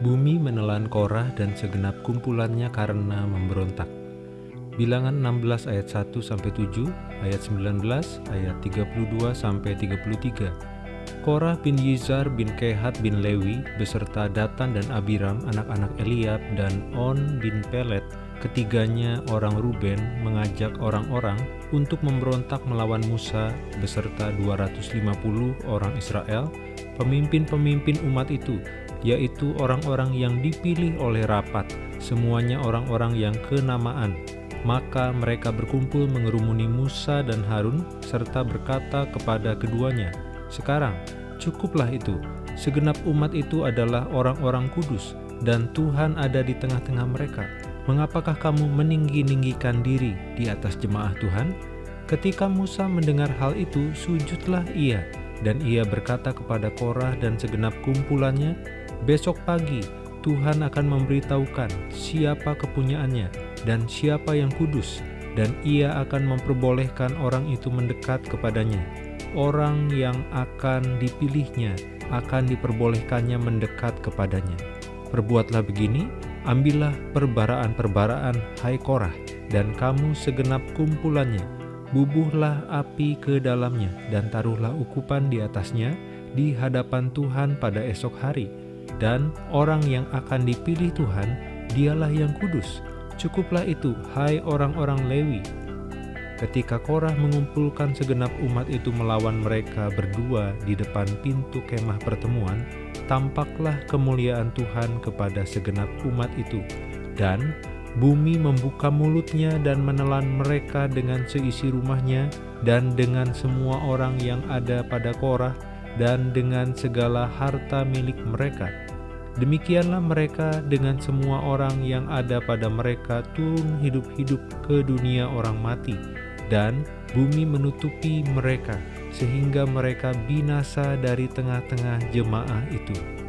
Bumi menelan Korah dan segenap kumpulannya karena memberontak. Bilangan 16 ayat 1 sampai 7, ayat 19, ayat 32 sampai 33. Korah bin Yizar bin Kehat bin Lewi beserta Datan dan Abiram anak-anak Eliab dan On bin Pelet ketiganya orang Ruben mengajak orang-orang untuk memberontak melawan Musa beserta 250 orang Israel, pemimpin-pemimpin umat itu, yaitu orang-orang yang dipilih oleh rapat, semuanya orang-orang yang kenamaan. Maka mereka berkumpul mengerumuni Musa dan Harun, serta berkata kepada keduanya, Sekarang, cukuplah itu, segenap umat itu adalah orang-orang kudus, dan Tuhan ada di tengah-tengah mereka. Mengapakah kamu meninggi-ninggikan diri di atas jemaah Tuhan? Ketika Musa mendengar hal itu, sujudlah ia, dan ia berkata kepada Korah dan segenap kumpulannya, Besok pagi Tuhan akan memberitahukan siapa kepunyaannya dan siapa yang kudus, dan ia akan memperbolehkan orang itu mendekat kepadanya. Orang yang akan dipilihnya akan diperbolehkannya mendekat kepadanya. Perbuatlah begini, ambillah perbaraan-perbaraan hai Korah, dan kamu segenap kumpulannya, bubuhlah api ke dalamnya, dan taruhlah ukupan di atasnya di hadapan Tuhan pada esok hari, dan orang yang akan dipilih Tuhan, dialah yang kudus. Cukuplah itu, hai orang-orang Lewi. Ketika Korah mengumpulkan segenap umat itu melawan mereka berdua di depan pintu kemah pertemuan, tampaklah kemuliaan Tuhan kepada segenap umat itu. Dan bumi membuka mulutnya dan menelan mereka dengan seisi rumahnya dan dengan semua orang yang ada pada Korah dan dengan segala harta milik mereka. Demikianlah mereka dengan semua orang yang ada pada mereka turun hidup-hidup ke dunia orang mati, dan bumi menutupi mereka, sehingga mereka binasa dari tengah-tengah jemaah itu.